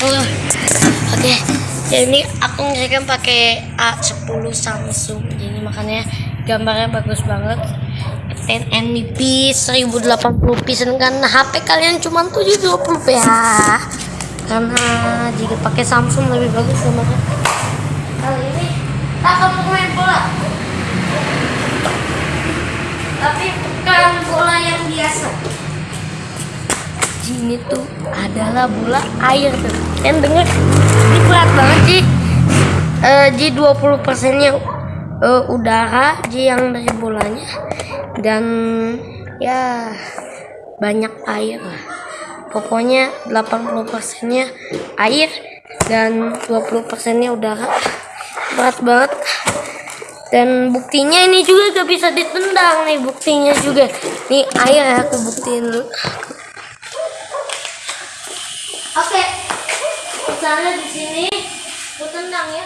Oh, Oke, jadi ini aku ngerekam pakai A10 Samsung, jadi makanya gambarnya bagus banget. 10 NBP 1080p sedangkan HP kalian cuma 720p ya. Karena jika pakai Samsung lebih bagus gambarnya. Kali ini kita akan main bola. Tapi bukan bola yang biasa ini tuh adalah bola air tuh. Kan denger ini berat banget sih. Eh Ji 20 persennya eh, udara Ji yang dari bolanya dan ya banyak air lah. Pokoknya 80 persennya air dan 20 persennya udara. Berat banget. Dan buktinya ini juga gak bisa ditendang nih buktinya juga. Nih air aku buktiin dulu. Misalnya di sini aku tendang ya.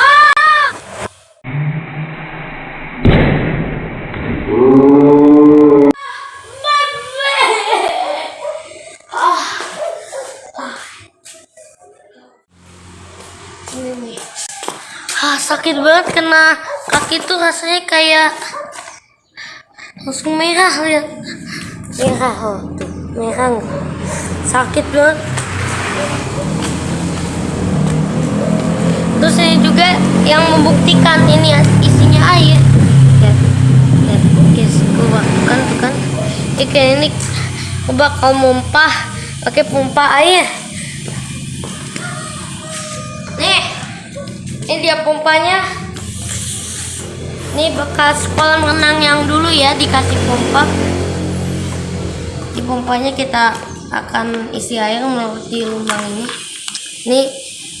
Ah! Ah! Ah! Sakit banget kena kaki tuh rasanya kayak langsung merah lihat merah oh tuh merah sakit banget terus ini juga yang membuktikan ini isinya air. Ya ya guys gua kan tuh kan ini gua bakal mumpah pakai pompa air. Nih ini dia pompanya. Ini bekas kolam renang yang dulu ya dikasih pompa. Di pompanya kita akan isi air melewati lubang ini. Ini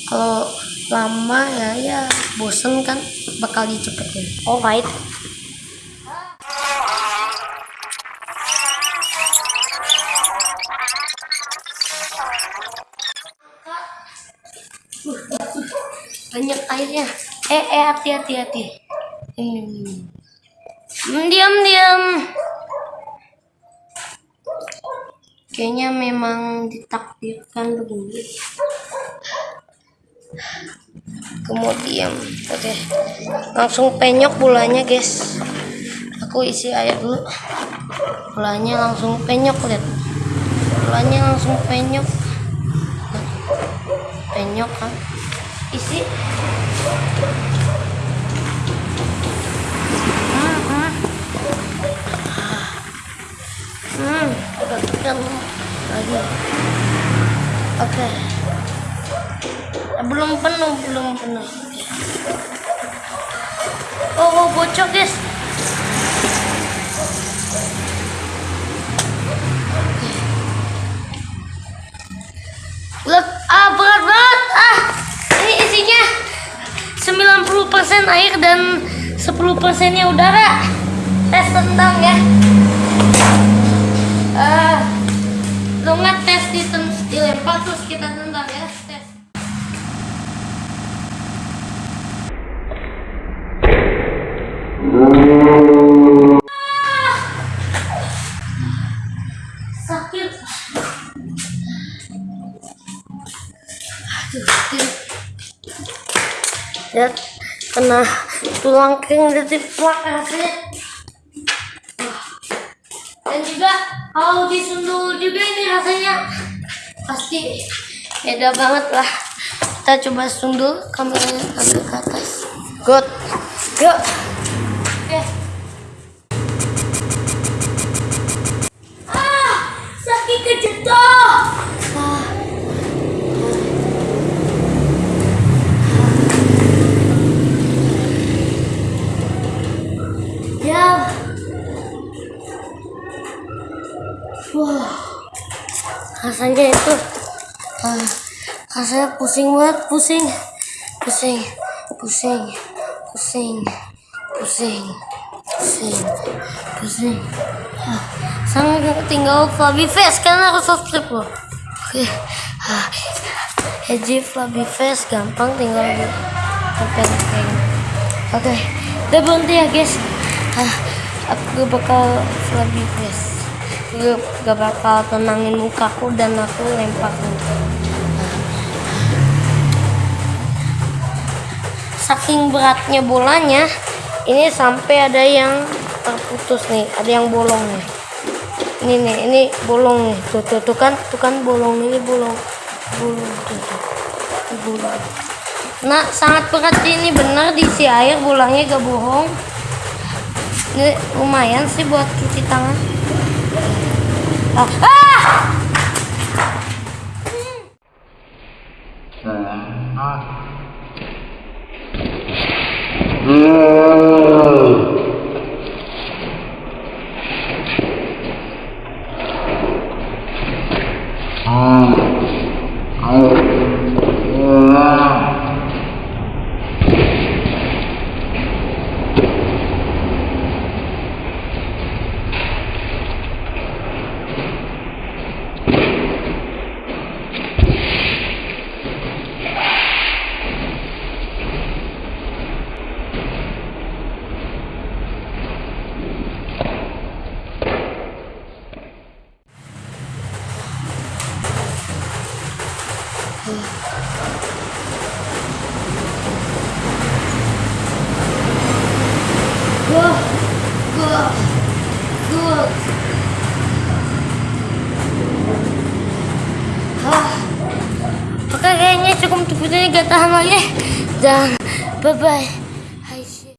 kalau lama ya ya. Bosen kan bakal dicepetin. Alright. Banyak airnya. Eh eh hati hati hati. Hmm. diam diam. Kayaknya memang ditakdirkan begini kemudian oke. Langsung penyok bolanya guys. Aku isi air dulu. Bolanya langsung penyok lihat. Bolanya langsung penyok. Penyok kan isi. Hmm, hmm. Hmm, udah lagi. Oke. Eh, belum penuh, belum penuh. Oh, oh bocor, guys. Lihat, ah berat banget. Ah, ini isinya 90% air dan 10 persennya udara. Tes tentang ya eh lu ngetes di dilempar terus kita ya kena tulang kering dari plak rasanya dan juga kalau disundul juga ini rasanya. Pasti beda banget lah. Kita coba sundul kameranya agak ke atas. Good. Go oke. Ah sakit kejedot ah. ya Wah, rasanya itu ah, rasanya pusing banget, pusing, pusing, pusing, pusing, pusing, pusing, pusing. Ah, sama tinggal Flabi Face karena aku subscribe loh. Oke, ah, Eji Flabi Face gampang tinggal di. Oke, udah berhenti ya guys. Ah, aku bakal Flabi Face gak, gak bakal tenangin mukaku dan aku lempar saking beratnya bolanya ini sampai ada yang terputus nih ada yang bolong nih. Ini nih ini bolong nih. Tuh tuh, tuh kan tuh kan bolong ini bolong bolong tuh, tuh. Bolong. Nah sangat berat ini bener diisi air bolanya gak bohong. Ini lumayan sih buat cuci tangan. 啊！嗯啊！嗯。Ah! Gua, gua, gua. Ah. Oke kayaknya cukup videonya gak tahan lagi. Dan bye bye.